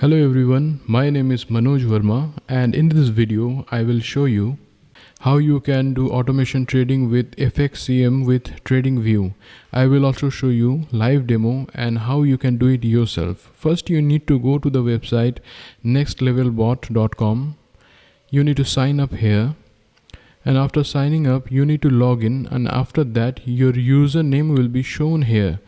Hello everyone, my name is Manoj Verma and in this video I will show you how you can do automation trading with FXCM with TradingView. I will also show you live demo and how you can do it yourself. First you need to go to the website nextlevelbot.com. You need to sign up here and after signing up you need to log in and after that your username will be shown here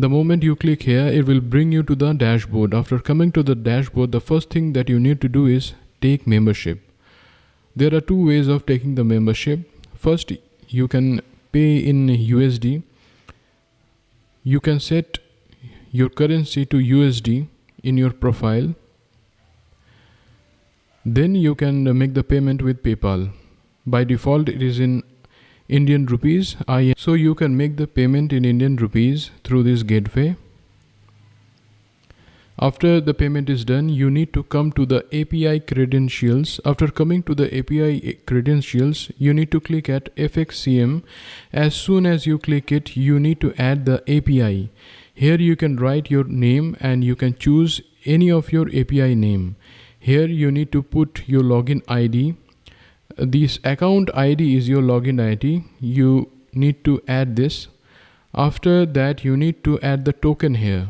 the moment you click here it will bring you to the dashboard. After coming to the dashboard the first thing that you need to do is take membership. There are two ways of taking the membership. First you can pay in USD you can set your currency to USD in your profile. Then you can make the payment with PayPal. By default it is in Indian rupees I so you can make the payment in Indian rupees through this gateway. After the payment is done you need to come to the API credentials. After coming to the API credentials you need to click at FXCM as soon as you click it you need to add the API here you can write your name and you can choose any of your API name. Here you need to put your login ID this account id is your login id you need to add this. After that you need to add the token here.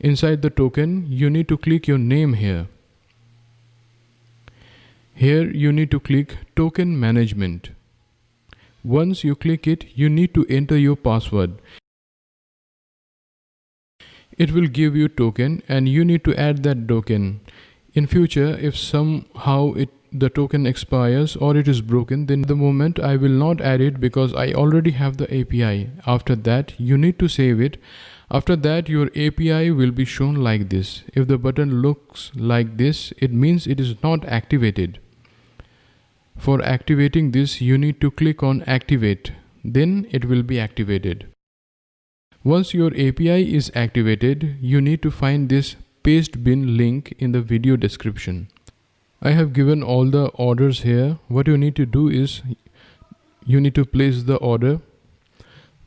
Inside the token you need to click your name here. Here you need to click token management. Once you click it you need to enter your password. It will give you token and you need to add that token. In future if somehow it the token expires or it is broken then the moment I will not add it because I already have the API after that you need to save it. After that your API will be shown like this. If the button looks like this it means it is not activated. For activating this you need to click on activate. Then it will be activated. Once your API is activated you need to find this paste bin link in the video description I have given all the orders here. What you need to do is you need to place the order.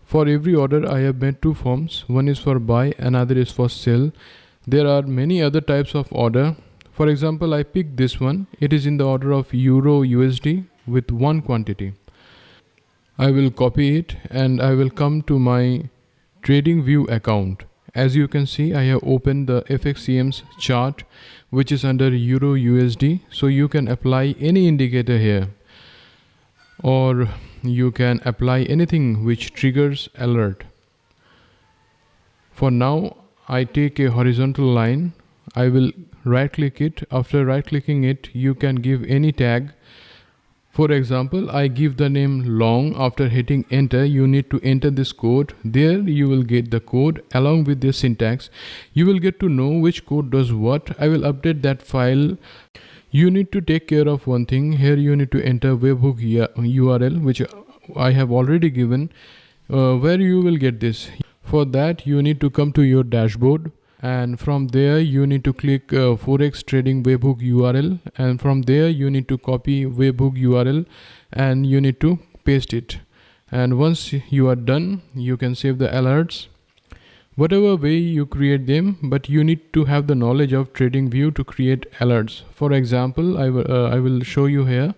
For every order I have made two forms. One is for buy another is for sell. There are many other types of order. For example I picked this one. It is in the order of euro USD with one quantity. I will copy it and I will come to my trading view account as you can see I have opened the FXCM's chart which is under Euro USD so you can apply any indicator here. Or you can apply anything which triggers alert. For now I take a horizontal line. I will right click it. After right clicking it you can give any tag for example, I give the name long. After hitting enter you need to enter this code. There you will get the code along with the syntax. You will get to know which code does what. I will update that file. You need to take care of one thing. Here you need to enter webhook URL which I have already given uh, where you will get this. For that you need to come to your dashboard and from there you need to click uh, forex trading webhook url and from there you need to copy webhook url and you need to paste it. And once you are done you can save the alerts. Whatever way you create them but you need to have the knowledge of trading view to create alerts. For example i will uh, i will show you here.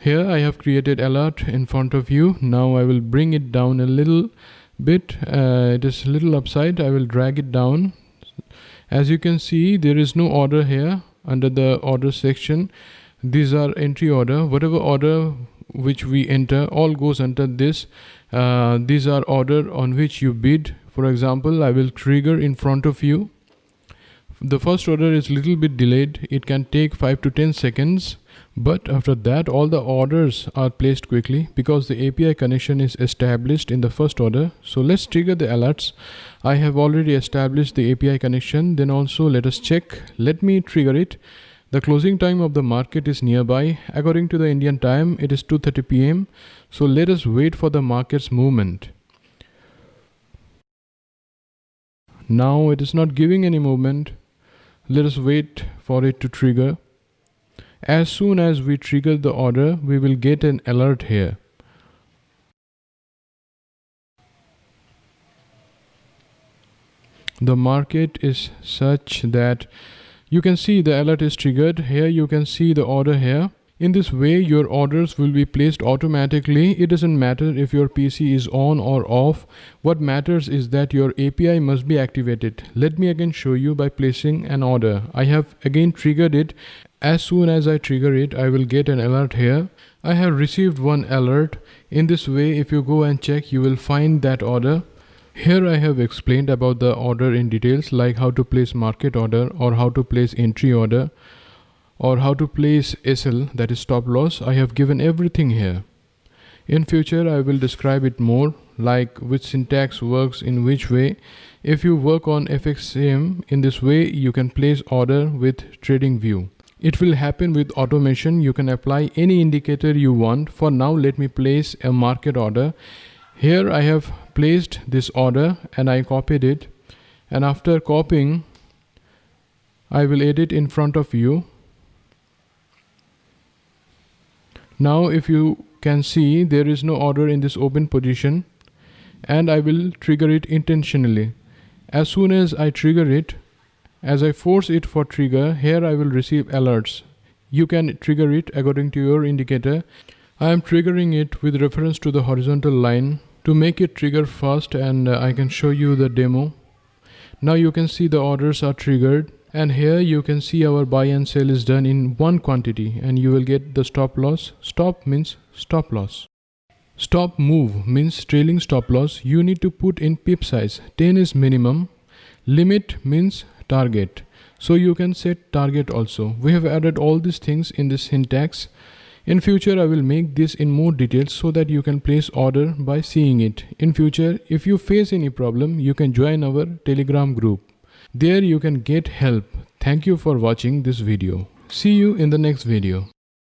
Here i have created alert in front of you. Now i will bring it down a little bit. Uh, it is a little upside. I will drag it down. As you can see there is no order here under the order section. These are entry order. Whatever order which we enter all goes under this. Uh, these are order on which you bid. For example I will trigger in front of you the first order is a little bit delayed. It can take 5 to 10 seconds. But after that all the orders are placed quickly because the API connection is established in the first order. So let's trigger the alerts. I have already established the API connection. Then also let us check. Let me trigger it. The closing time of the market is nearby. According to the Indian time it is 2:30 pm so let us wait for the market's movement. Now it is not giving any movement let us wait for it to trigger. As soon as we trigger the order we will get an alert here. The market is such that you can see the alert is triggered. Here you can see the order here in this way your orders will be placed automatically. It doesn't matter if your pc is on or off. What matters is that your api must be activated. Let me again show you by placing an order. I have again triggered it. As soon as i trigger it i will get an alert here. I have received one alert. In this way if you go and check you will find that order. Here I have explained about the order in details like how to place market order or how to place entry order or how to place SL that is stop loss. I have given everything here. In future I will describe it more like which syntax works in which way. If you work on FXCM in this way you can place order with trading view. It will happen with automation. You can apply any indicator you want. For now let me place a market order here I have placed this order and I copied it and after copying I will edit in front of you now if you can see there is no order in this open position and I will trigger it intentionally. As soon as I trigger it as I force it for trigger here I will receive alerts. You can trigger it according to your indicator. I am triggering it with reference to the horizontal line to make it trigger fast and uh, I can show you the demo. Now you can see the orders are triggered and here you can see our buy and sell is done in one quantity and you will get the stop loss. Stop means stop loss. Stop move means trailing stop loss. You need to put in pip size. 10 is minimum. Limit means target. So you can set target also. We have added all these things in this syntax. In future, I will make this in more details so that you can place order by seeing it. In future, if you face any problem, you can join our telegram group. There you can get help. Thank you for watching this video. See you in the next video.